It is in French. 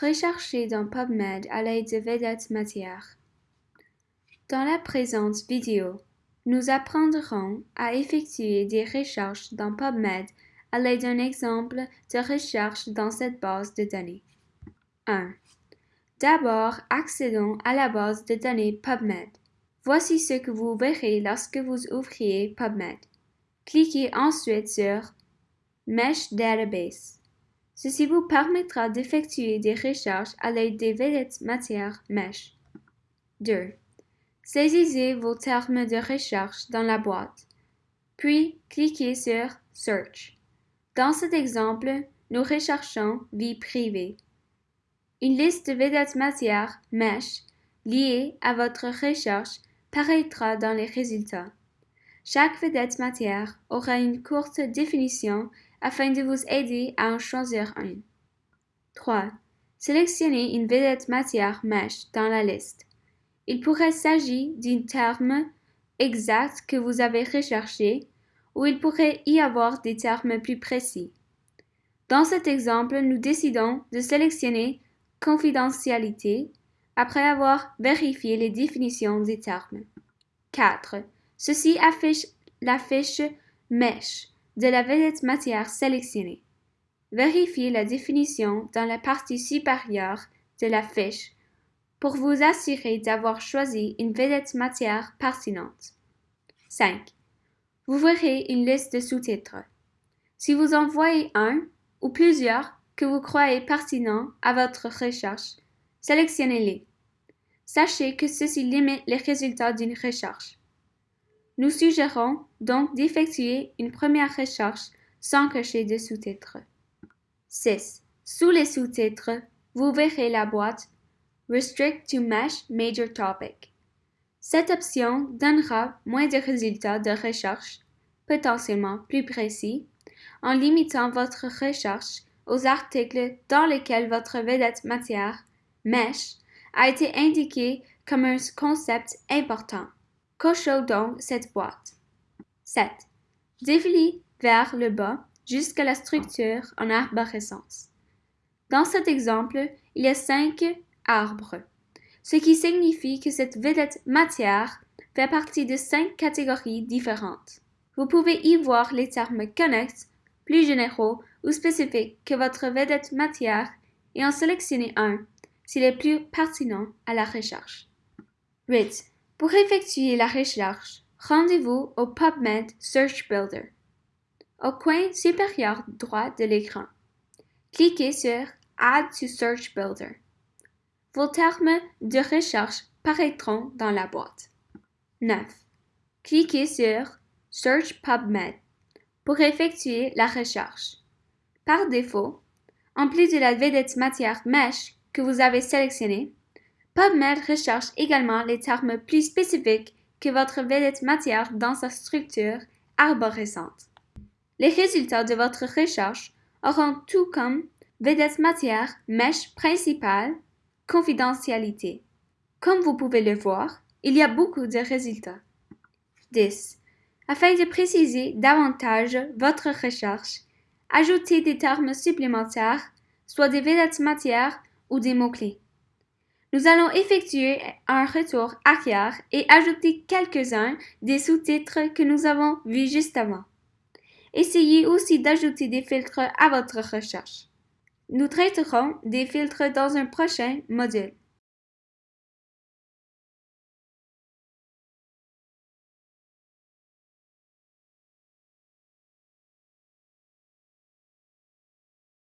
Recherchez dans PubMed à l'aide de vedettes matières. Dans la présente vidéo, nous apprendrons à effectuer des recherches dans PubMed à l'aide d'un exemple de recherche dans cette base de données. 1. D'abord, accédons à la base de données PubMed. Voici ce que vous verrez lorsque vous ouvriez PubMed. Cliquez ensuite sur Mesh Database. Ceci vous permettra d'effectuer des recherches à l'aide des vedettes matières Mesh. 2. Saisissez vos termes de recherche dans la boîte, puis cliquez sur Search. Dans cet exemple, nous recherchons vie privée. Une liste de vedettes matières Mesh liée à votre recherche paraîtra dans les résultats. Chaque vedette matière aura une courte définition afin de vous aider à en choisir une. 3. Sélectionnez une vedette matière Mesh dans la liste. Il pourrait s'agir d'un terme exact que vous avez recherché ou il pourrait y avoir des termes plus précis. Dans cet exemple, nous décidons de sélectionner confidentialité après avoir vérifié les définitions des termes. 4. Ceci affiche la fiche Mesh de la vedette matière sélectionnée. Vérifiez la définition dans la partie supérieure de la fiche pour vous assurer d'avoir choisi une vedette matière pertinente. 5. Vous verrez une liste de sous-titres. Si vous en voyez un ou plusieurs que vous croyez pertinents à votre recherche, sélectionnez-les. Sachez que ceci limite les résultats d'une recherche. Nous suggérons donc d'effectuer une première recherche sans cocher de sous-titres. 6. Sous les sous-titres, vous verrez la boîte Restrict to Mesh Major Topic. Cette option donnera moins de résultats de recherche, potentiellement plus précis, en limitant votre recherche aux articles dans lesquels votre vedette matière, mesh, a été indiqué comme un concept important. Cochez donc cette boîte. 7. Défiler vers le bas jusqu'à la structure en arborescence. Dans cet exemple, il y a cinq arbres, ce qui signifie que cette vedette matière fait partie de cinq catégories différentes. Vous pouvez y voir les termes connexes, plus généraux ou spécifiques que votre vedette matière et en sélectionner un s'il est plus pertinent à la recherche. 8. Pour effectuer la recherche, rendez-vous au PubMed Search Builder. Au coin supérieur droit de l'écran, cliquez sur Add to Search Builder. Vos termes de recherche paraîtront dans la boîte. 9. Cliquez sur Search PubMed pour effectuer la recherche. Par défaut, en plus de la vedette matière Mesh que vous avez sélectionnée, PubMed recherche également les termes plus spécifiques que votre vedette matière dans sa structure arborescente. Les résultats de votre recherche auront tout comme vedette matière, mesh principale, confidentialité. Comme vous pouvez le voir, il y a beaucoup de résultats. 10. Afin de préciser davantage votre recherche, ajoutez des termes supplémentaires, soit des vedettes matières ou des mots-clés. Nous allons effectuer un retour arrière et ajouter quelques-uns des sous-titres que nous avons vus juste avant. Essayez aussi d'ajouter des filtres à votre recherche. Nous traiterons des filtres dans un prochain module.